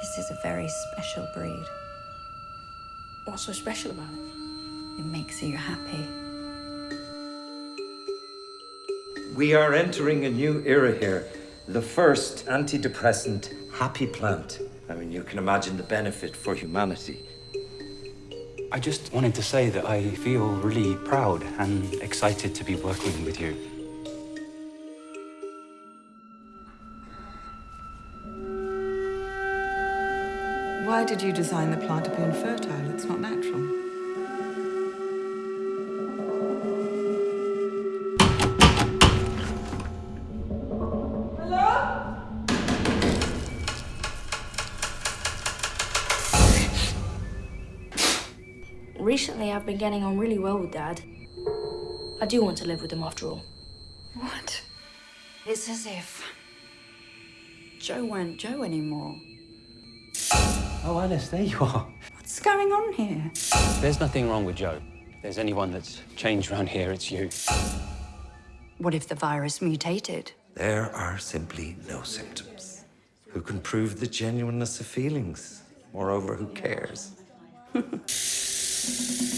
This is a very special breed. What's so special about it? It makes you happy. We are entering a new era here. The first antidepressant happy plant. I mean, you can imagine the benefit for humanity. I just wanted to say that I feel really proud and excited to be working with you. Why did you design the plant to be infertile? It's not natural. Hello? Recently, I've been getting on really well with Dad. I do want to live with him after all. What? It's as if Joe weren't Joe anymore. Oh, Alice, there you are. What's going on here? There's nothing wrong with Joe. If there's anyone that's changed around here, it's you. What if the virus mutated? There are simply no symptoms. Who can prove the genuineness of feelings? Moreover, who cares?